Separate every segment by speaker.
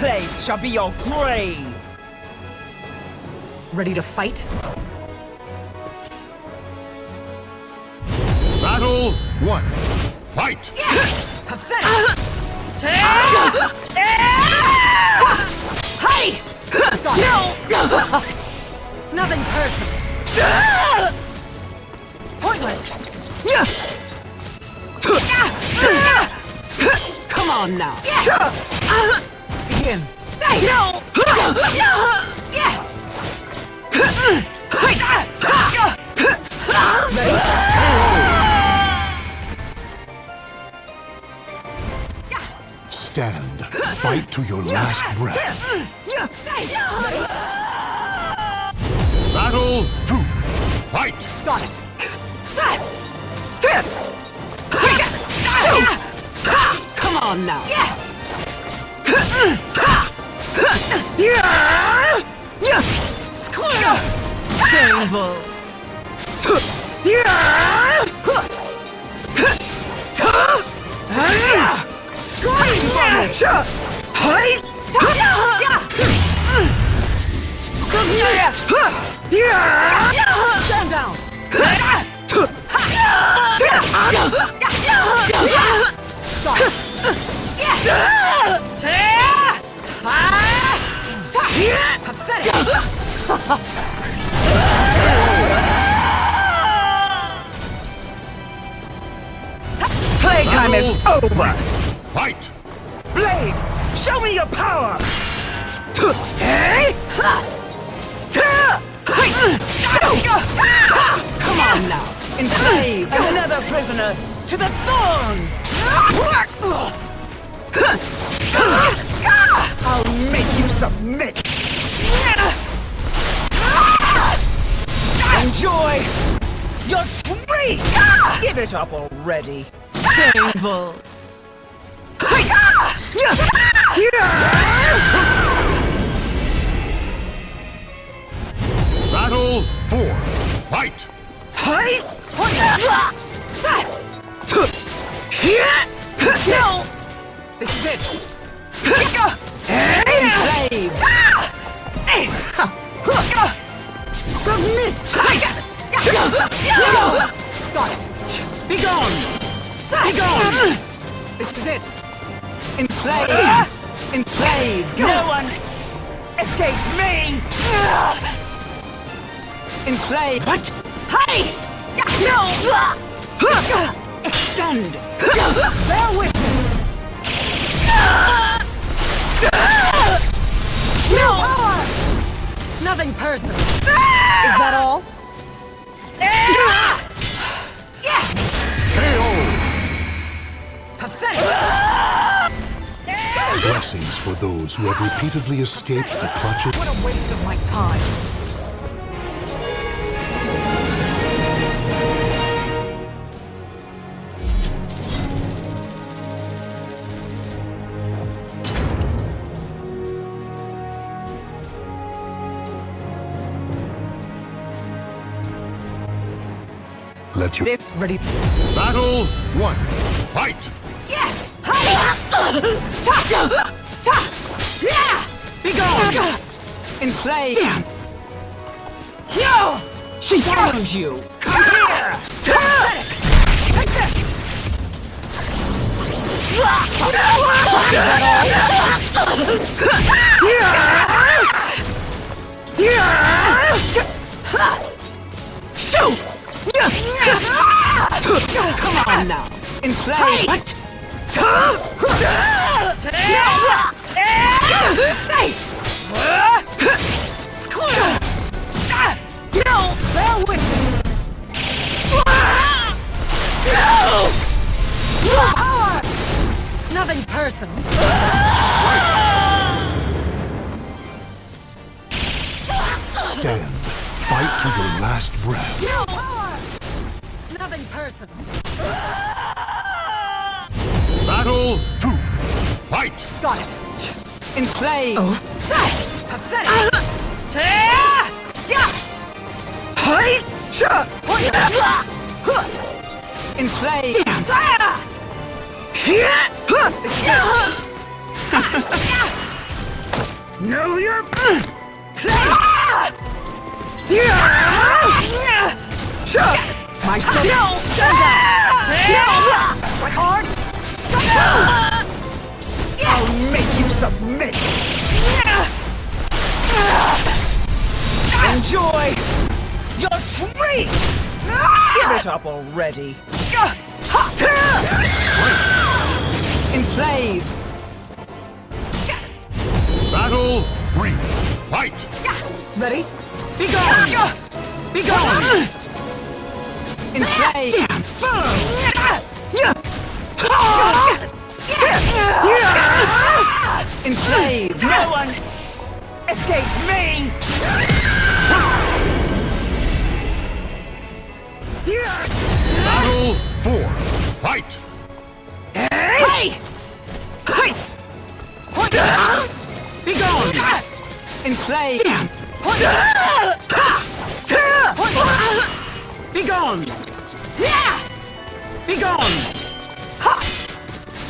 Speaker 1: Place shall be your grave!
Speaker 2: Ready to fight?
Speaker 3: Battle one. Fight!
Speaker 2: Pathetic!
Speaker 1: Hey! No!
Speaker 2: Nothing personal. Pointless. Come on now.
Speaker 1: Begin.
Speaker 2: No!
Speaker 3: Stand. Fight to your last breath. Battle two. Fight!
Speaker 1: Got it.
Speaker 2: Come on now.
Speaker 1: Painful.
Speaker 2: Scream for me! Stand down! Pathetic!
Speaker 1: Playtime is over!
Speaker 3: Fight!
Speaker 1: Blade, show me your power! Hey!
Speaker 2: Come on now!
Speaker 1: Enslaved and another prisoner to the thorns! I'll make you submit! Enjoy your treat! Give it up already! Painful!
Speaker 3: Battle four. Fight! Fight?
Speaker 2: No! This is it!
Speaker 1: Enslaved! Ah. Submit!
Speaker 2: Got it!
Speaker 1: Be gone!
Speaker 2: Be gone! This is it!
Speaker 1: Enslaved! Enslaved! No one escapes me! Enslaved!
Speaker 2: What?
Speaker 1: Hey! No! Extend!
Speaker 2: Bear witness!
Speaker 1: No!
Speaker 2: Nothing personal. Ah! Is that all? Yeah. Pathetic!
Speaker 3: Blessings for those who have repeatedly escaped the clutches.
Speaker 2: What a waste of my time!
Speaker 1: This
Speaker 2: Ready?
Speaker 3: battle one. Fight! Yeah. Ta. Ta. Yeah.
Speaker 1: Be gone! Enslaved!
Speaker 2: Damn!
Speaker 1: Yo! She found you! Come here!
Speaker 2: Take this! Come on now!
Speaker 1: Enslaved!
Speaker 2: What?
Speaker 1: No!
Speaker 2: Bear witness! No. Power! Nothing.
Speaker 3: Stand. Fight to your last breath.
Speaker 2: No power! Nothing personal.
Speaker 3: Battle two. Fight!
Speaker 1: Got it! Enslaved!
Speaker 2: Oh. Pathetic! Uh-huh.
Speaker 1: Enslaved!
Speaker 2: Damn!
Speaker 1: This is it! Know your place! Yeah! Shut!
Speaker 2: My son.
Speaker 1: No!
Speaker 2: Stand down.
Speaker 1: No! Strike hard! I'll make you submit! Enjoy your treat! Give it up already! Enslave!
Speaker 4: Battle three. Fight!
Speaker 1: Ready? Be gone! Be gone! Damn! Enslave! No one escapes me!
Speaker 4: Battle four. Fight!
Speaker 1: Hey! Hey! Be gone! Enslave! Damn! Be gone! Be gone! Ha!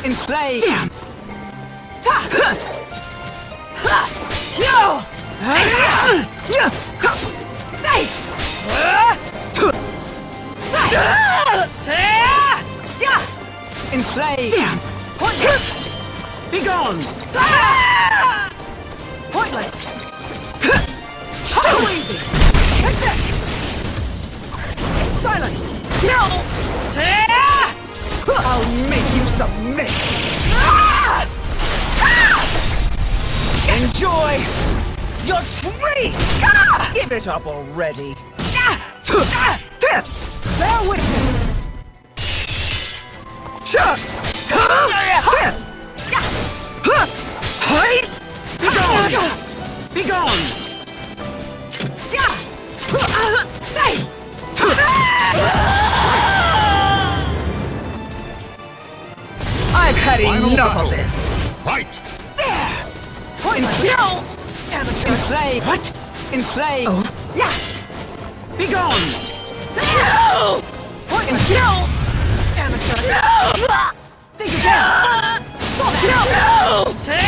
Speaker 1: Enslave! Damn! Ta! Ha! Ha! Yo! Enslave! Damn! Pointless! Be gone! Pointless! Too easy! Take this! Silence! No! I'll make you submit! Enjoy your treat! Give it up already! Bear witness! Be gone! Be gone! I've had
Speaker 4: Final
Speaker 1: enough
Speaker 4: battle.
Speaker 1: of this!
Speaker 4: Fight!
Speaker 1: Enslave! Enslave! What? Enslave! Oh. Yeah! Be gone! No! Enslave! Amateur! No! Think again! No! No!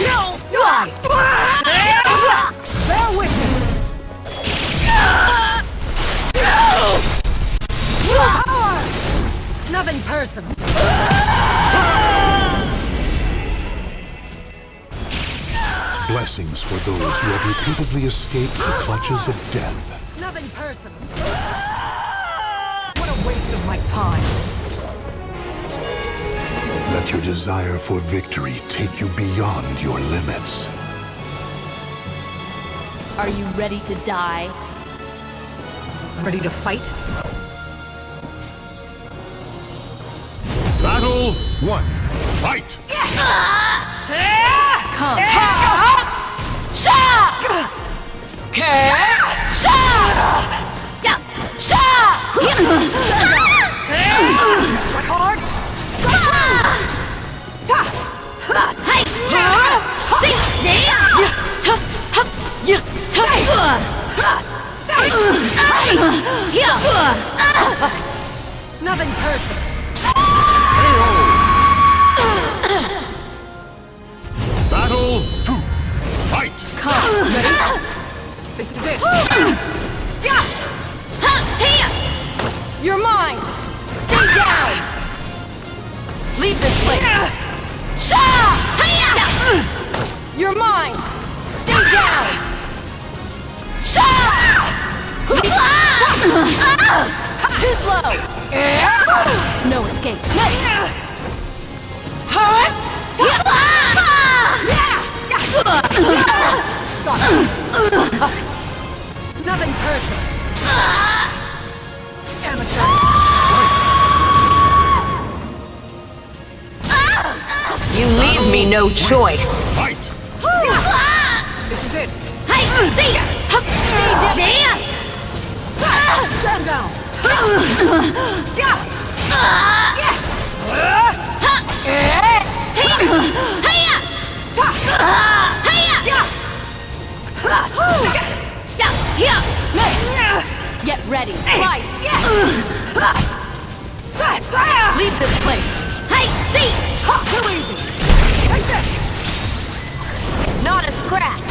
Speaker 1: No! Die! Bear witness! No! Power!
Speaker 2: Nothing personal.
Speaker 4: Blessings for those who have repeatedly escaped the clutches of death.
Speaker 2: Nothing personal. What a waste of my time.
Speaker 4: Let your desire for victory take you beyond your limits.
Speaker 5: Are you ready to die?
Speaker 2: Ready to fight?
Speaker 4: Battle one. Fight!
Speaker 5: Come.
Speaker 1: Hard!
Speaker 5: Hey! Ha! Ya! Ta! Yeah!
Speaker 2: Nothing personal.
Speaker 4: Battle two. Fight!
Speaker 1: This is it!
Speaker 5: You're mine! Stay down! Leave this place! You're mine! Stay down! Sha! Ah. Too slow! No escape!
Speaker 2: Nothing personal. Amateur.
Speaker 5: You leave me no choice!
Speaker 4: Fight!
Speaker 1: This is it!
Speaker 5: Hey! See! Stay down!
Speaker 1: Stand down!
Speaker 5: Get ready, slice! Leave this place! Hey, see!
Speaker 1: Too easy! Take this!
Speaker 5: Not a scratch.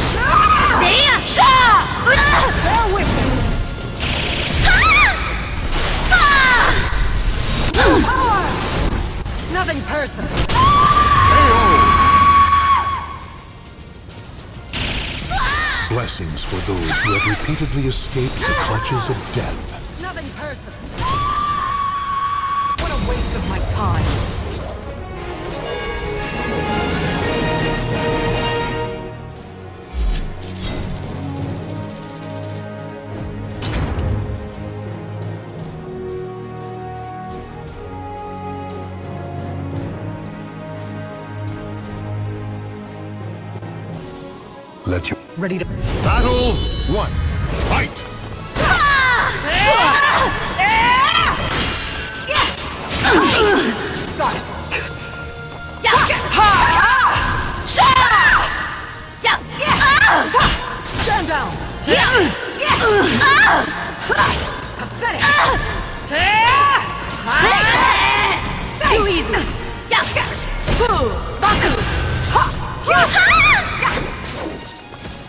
Speaker 5: There!
Speaker 2: Bear witness!
Speaker 5: Ah!
Speaker 2: Nothing personal.
Speaker 4: Blessings for those who have repeatedly escaped the clutches of death.
Speaker 2: Nothing personal. What a waste of my time. Ready to.
Speaker 4: battle one. Fight!
Speaker 2: Got it. Stand down. Pathetic.
Speaker 5: Too easy.
Speaker 2: Baku.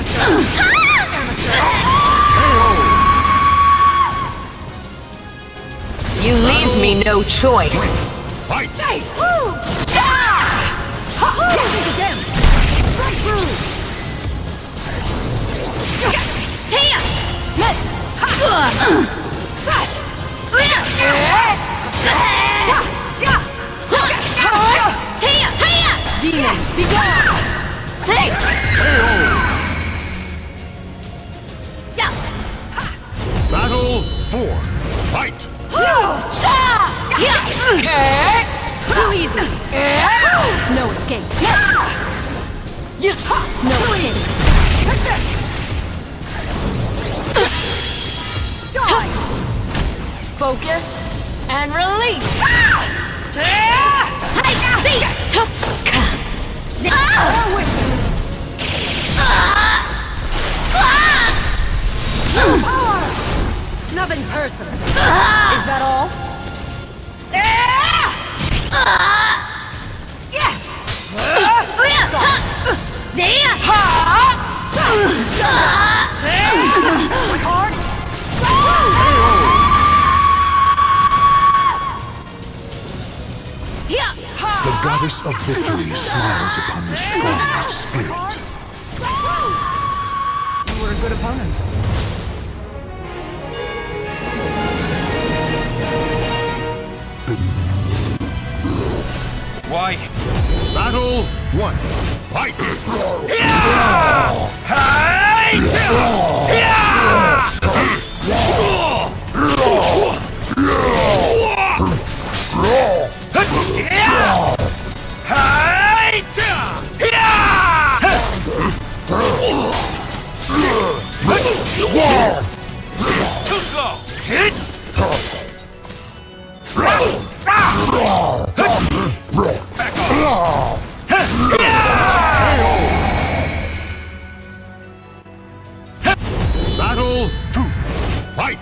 Speaker 2: Amateur. Amateur.
Speaker 5: You leave me no choice.
Speaker 4: Fight!
Speaker 2: Hey! This again. Strike through.
Speaker 5: Demon, be gone! Safe!
Speaker 4: Battle four. Fight!
Speaker 5: Okay. Too easy. No escape. No escape.
Speaker 2: Take this. Die.
Speaker 5: Focus and release.
Speaker 2: Hey,
Speaker 5: See? Tough.
Speaker 2: Bear witness. Nothing personal. Is that all? Oh, Hard.
Speaker 4: The goddess of victory smiles upon the strong of spirit.
Speaker 2: You were a good opponent.
Speaker 1: Why?
Speaker 4: Battle one. Fight!
Speaker 1: Too slow. Hit.
Speaker 4: Battle two. Fight!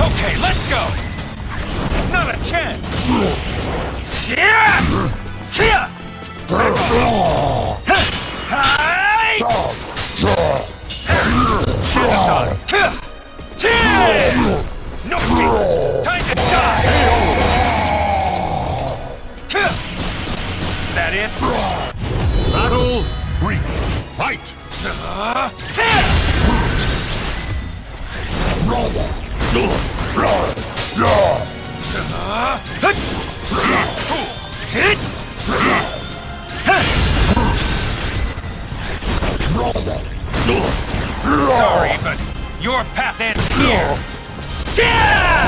Speaker 1: Okay, let's go. Not a chance. Hi! Stand aside. No escape. Time to die. That it?
Speaker 4: Battle. Fight!
Speaker 1: Hit! Sorry, but your path ends here. Yeah!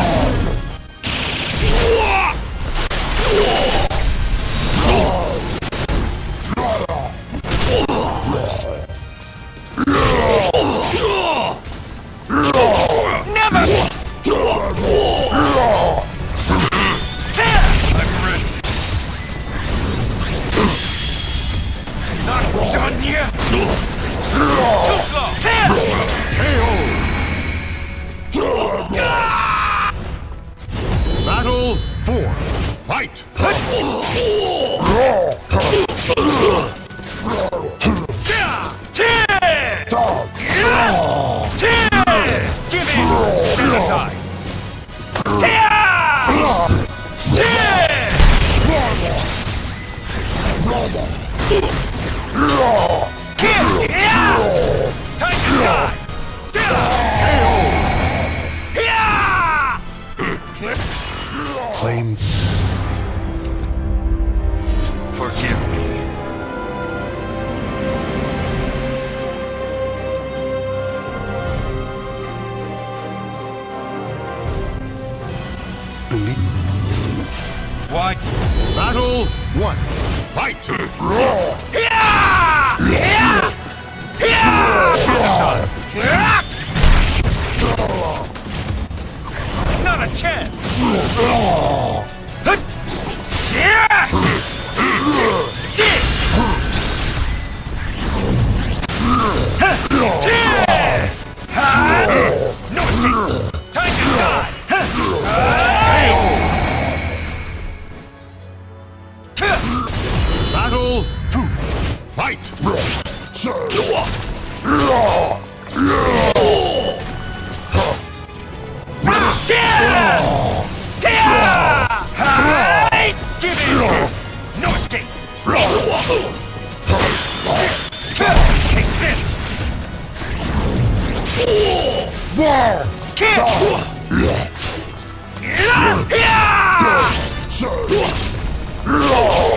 Speaker 4: Battle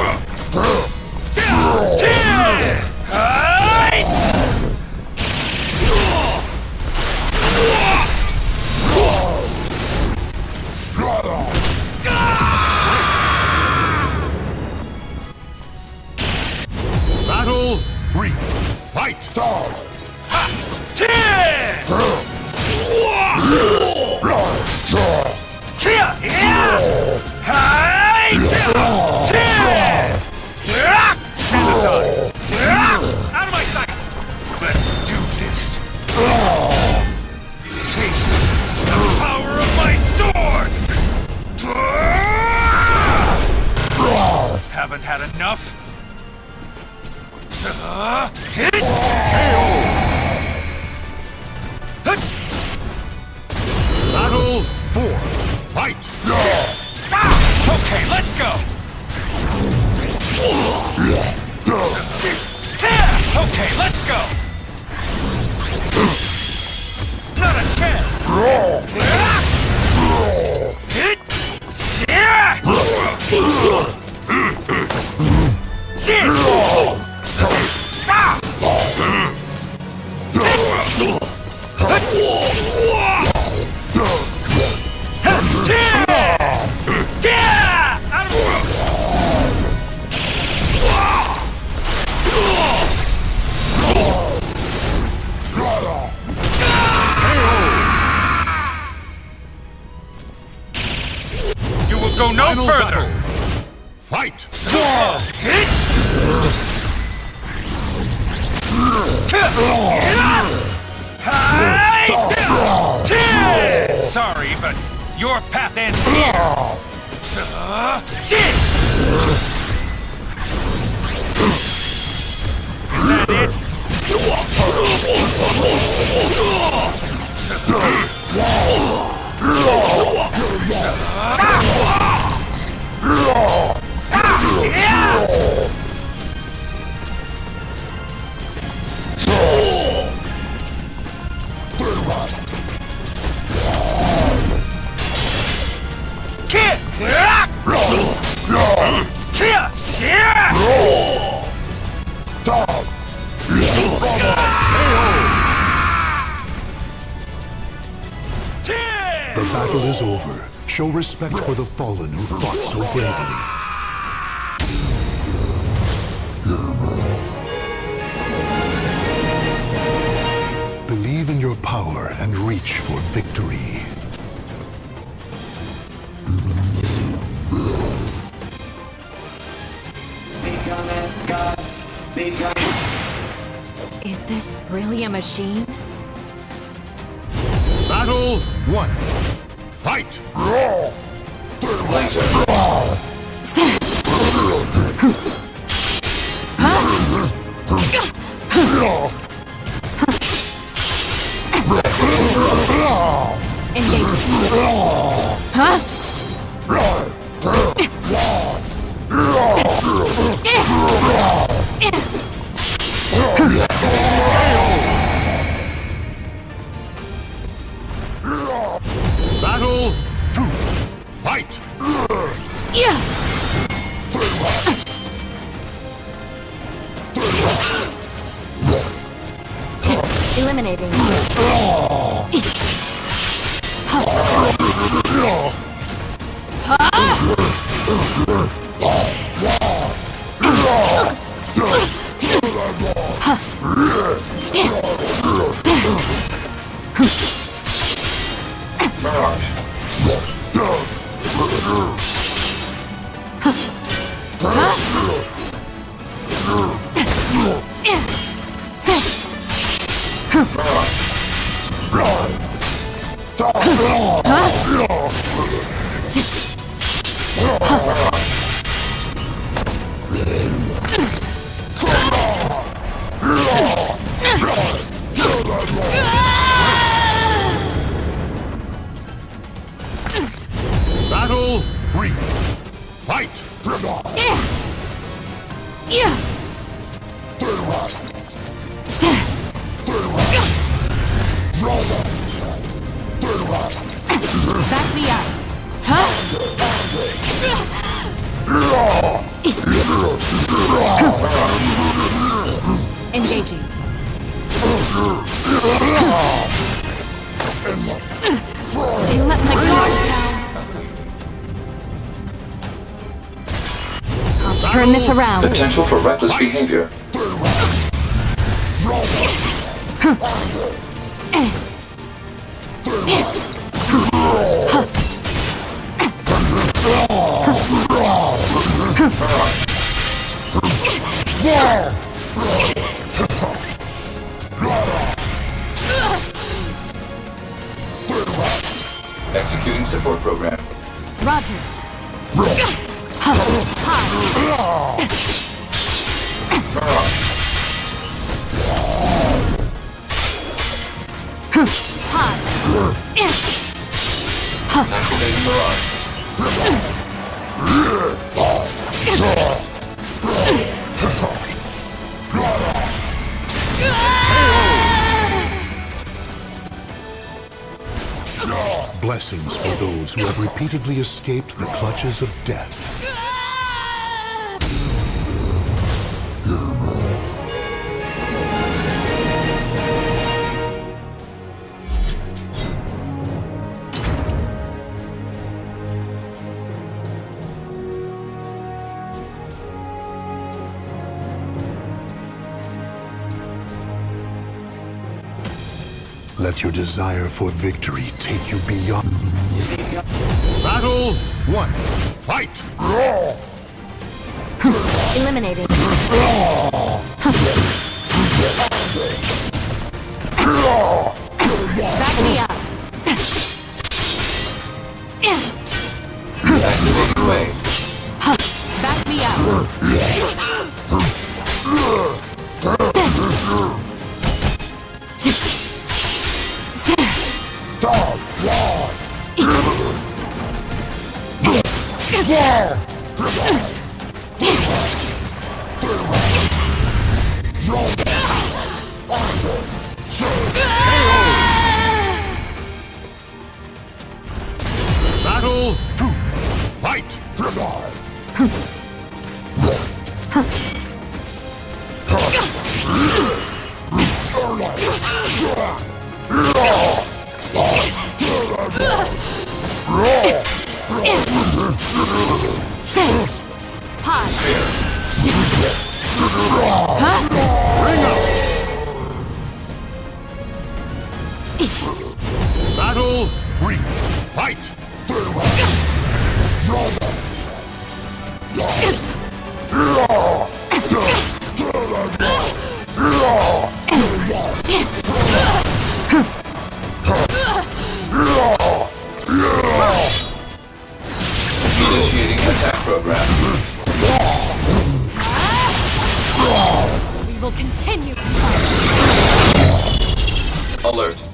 Speaker 3: show respect for the fallen who fought so bravely. Believe in your power and reach for victory.
Speaker 5: Is this really a machine?
Speaker 3: Fight!
Speaker 5: Yeah. Back
Speaker 6: Potential for reckless behavior.
Speaker 3: Blessings for those who have repeatedly escaped the clutches of death. Let your desire for victory take you beyond.
Speaker 7: Battle
Speaker 3: One, fight!
Speaker 5: Eliminated. Back me up. Back me up.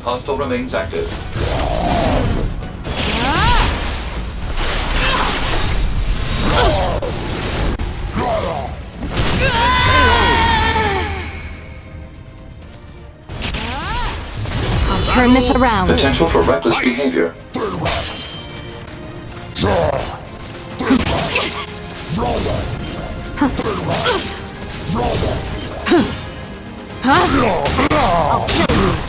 Speaker 6: Hostile remains active.
Speaker 5: I'll turn this around.
Speaker 6: Potential for reckless behavior.
Speaker 5: I'll
Speaker 6: kill you.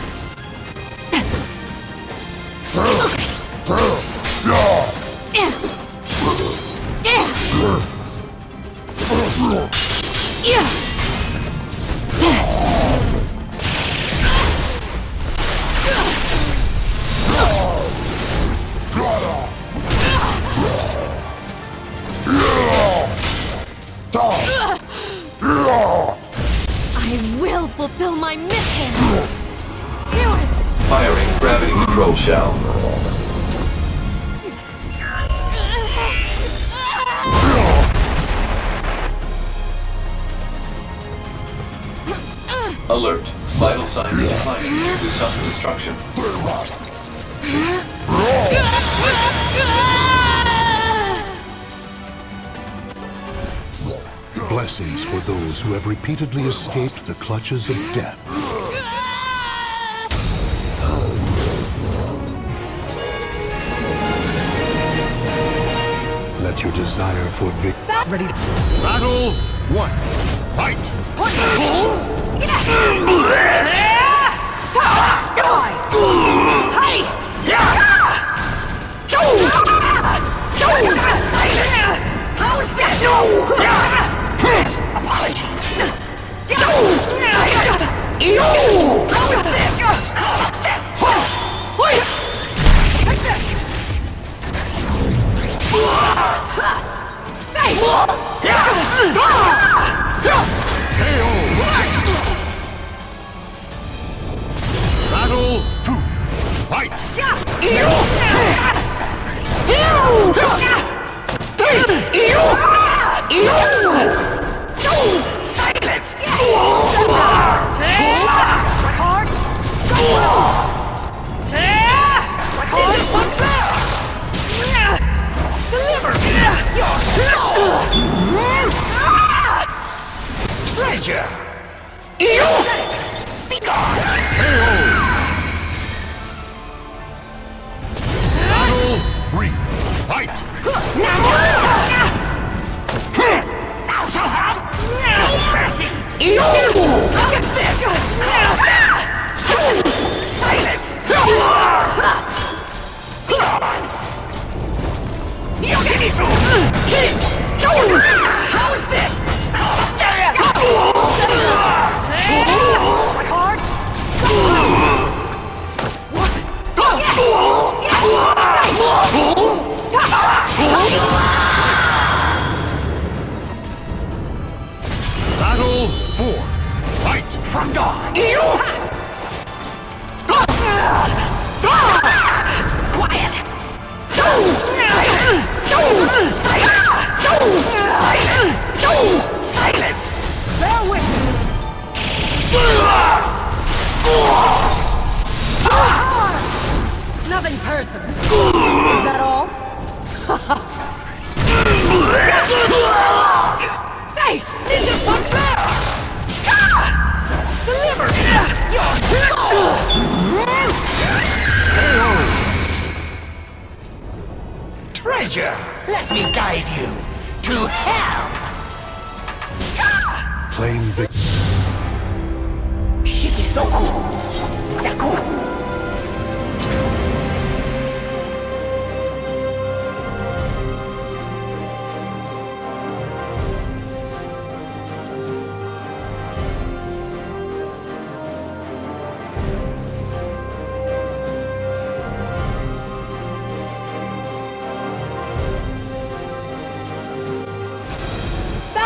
Speaker 6: Michael Shell. Alert. Vital signs declining due to self-destruction.
Speaker 3: Blessings for those who have repeatedly escaped the clutches of death. desire for victory.
Speaker 2: Ready to
Speaker 3: battle one. Fight.
Speaker 2: Apologies.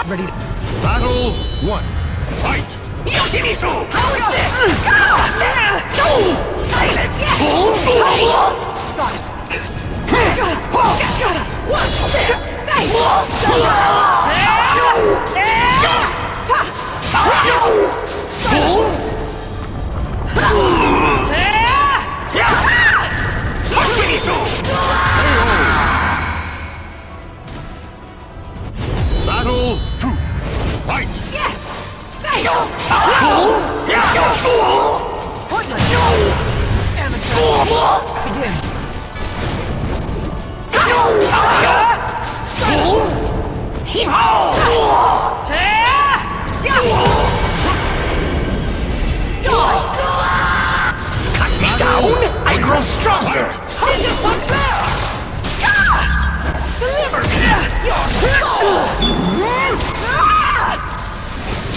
Speaker 2: Ready.
Speaker 3: Battle one. Fight!
Speaker 8: Yoshimitsu! How is this? How's this? Go! Silence!
Speaker 2: Got it.
Speaker 8: What's this?
Speaker 3: Battle
Speaker 8: Stronger! Ninja Sun Bear! Deliver me your soul!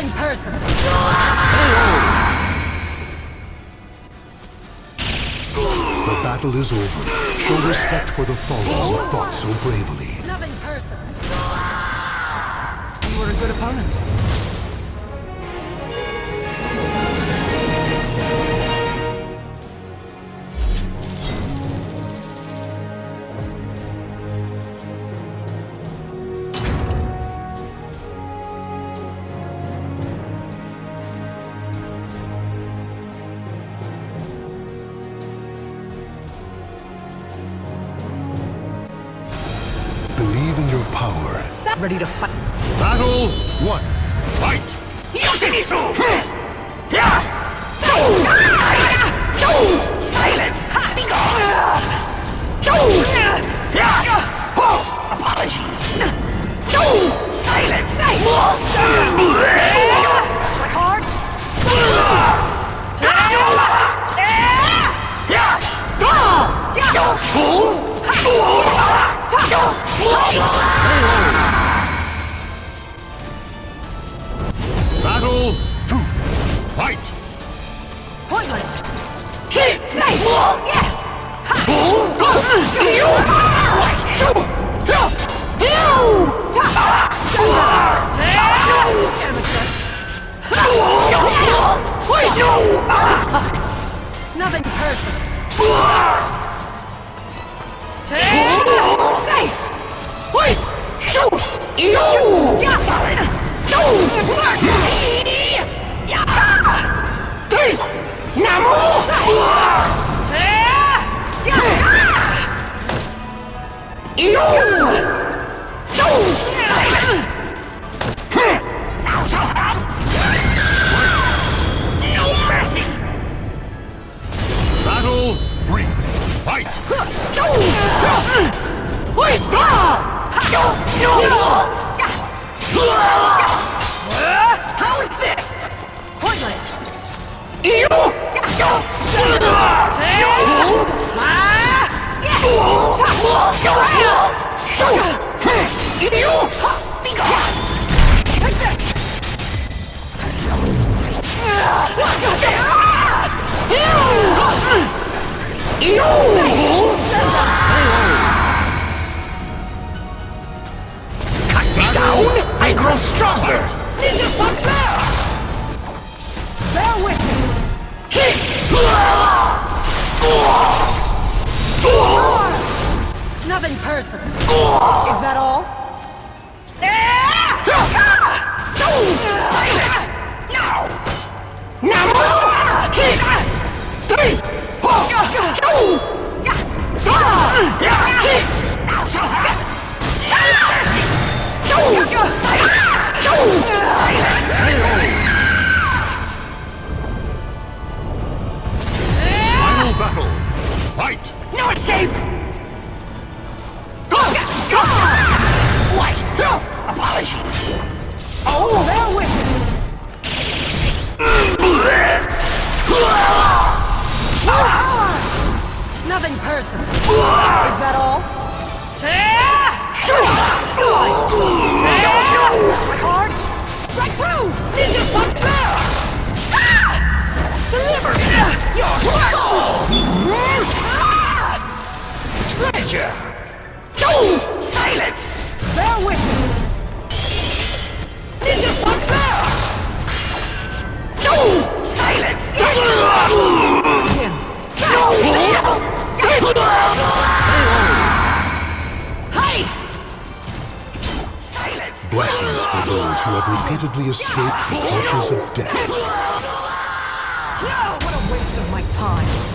Speaker 2: Nothing personal.
Speaker 3: The battle is over. Show respect for the fallen who fought so bravely.
Speaker 2: Nothing personal. You were a good opponent. Ready to fight.
Speaker 8: Ninja Sun Bear!
Speaker 2: Bear witness. Nothing personal. Is that all?
Speaker 3: Final battle. Fight!
Speaker 9: No escape! Swipe! Apologies!
Speaker 2: Oh, witness. Nothing personal. Is that all? Strike through. Ninja Sun Bear.
Speaker 9: Silence!
Speaker 2: Bear witness.
Speaker 9: Ninja Sun Bear! Silence!
Speaker 2: Him.
Speaker 9: Hey! Silence!
Speaker 3: Blessings for those who have repeatedly escaped the clutches of death.
Speaker 2: What a waste of my time.